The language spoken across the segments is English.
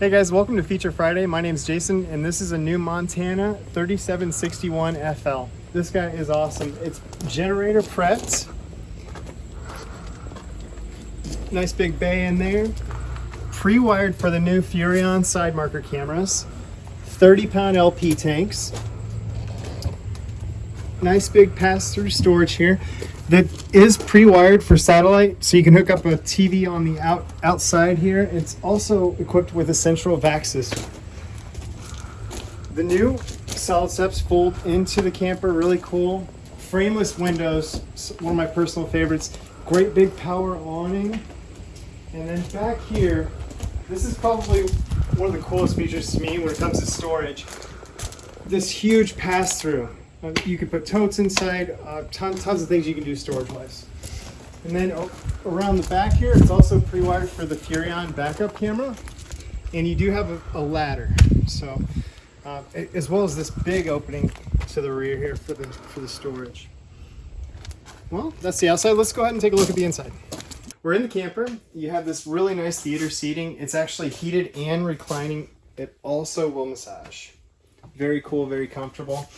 Hey guys, welcome to Feature Friday. My name's Jason and this is a new Montana 3761 FL. This guy is awesome. It's generator prepped. Nice big bay in there. Pre-wired for the new Furrion side marker cameras. 30 pound LP tanks. Nice big pass-through storage here that is pre-wired for satellite so you can hook up a TV on the out outside here. It's also equipped with a central vac system. The new solid steps fold into the camper, really cool. Frameless windows, one of my personal favorites. Great big power awning. And then back here, this is probably one of the coolest features to me when it comes to storage. This huge pass-through. Uh, you can put totes inside, uh, ton, tons of things you can do storage-wise. And then around the back here, it's also pre-wired for the Furrion backup camera. And you do have a, a ladder. So, uh, as well as this big opening to the rear here for the, for the storage. Well, that's the outside. Let's go ahead and take a look at the inside. We're in the camper. You have this really nice theater seating. It's actually heated and reclining. It also will massage. Very cool, very comfortable.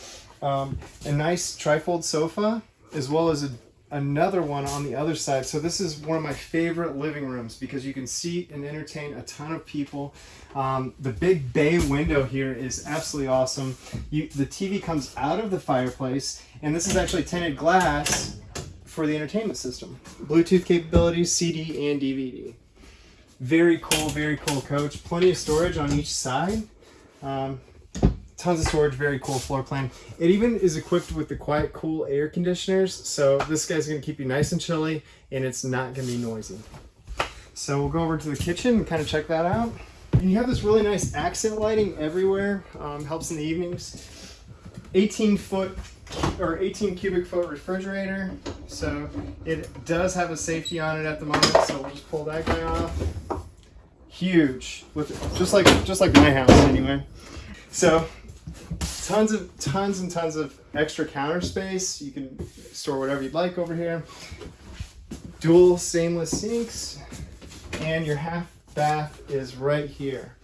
Um, a nice trifold sofa, as well as a, another one on the other side. So this is one of my favorite living rooms because you can seat and entertain a ton of people. Um, the big bay window here is absolutely awesome. You, the TV comes out of the fireplace, and this is actually tinted glass for the entertainment system. Bluetooth capabilities, CD and DVD. Very cool, very cool coach. Plenty of storage on each side. Um, tons of storage, very cool floor plan. It even is equipped with the quiet cool air conditioners. So this guy's gonna keep you nice and chilly and it's not gonna be noisy. So we'll go over to the kitchen and kind of check that out. And you have this really nice accent lighting everywhere. Um, helps in the evenings. 18 foot or 18 cubic foot refrigerator. So it does have a safety on it at the moment. So we'll just pull that guy off. Huge, with just like just like my house anyway. So tons of tons and tons of extra counter space. You can store whatever you'd like over here. Dual stainless sinks and your half bath is right here.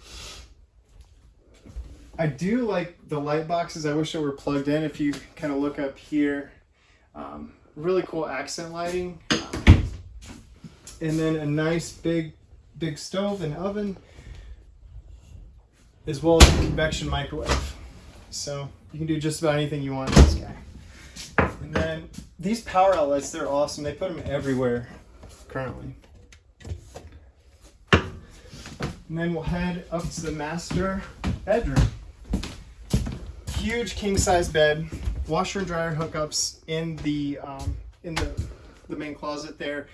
I do like the light boxes. I wish they were plugged in. If you kind of look up here, um, really cool accent lighting. and then a nice big, big stove and oven, as well as a convection microwave. So you can do just about anything you want in this guy. And then these power outlets, they're awesome. They put them everywhere currently. And then we'll head up to the master bedroom. Huge king size bed, washer and dryer hookups in the um, in the, the main closet there.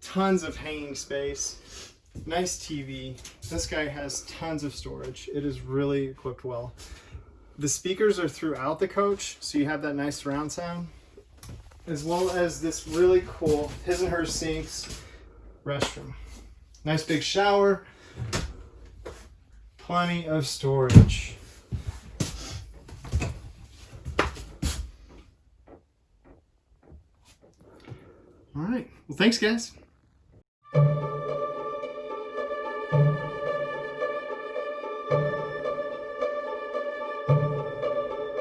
Tons of hanging space. Nice TV. This guy has tons of storage. It is really equipped well. The speakers are throughout the coach, so you have that nice surround sound, as well as this really cool his and her sinks restroom. Nice big shower, plenty of storage. All right, well thanks guys.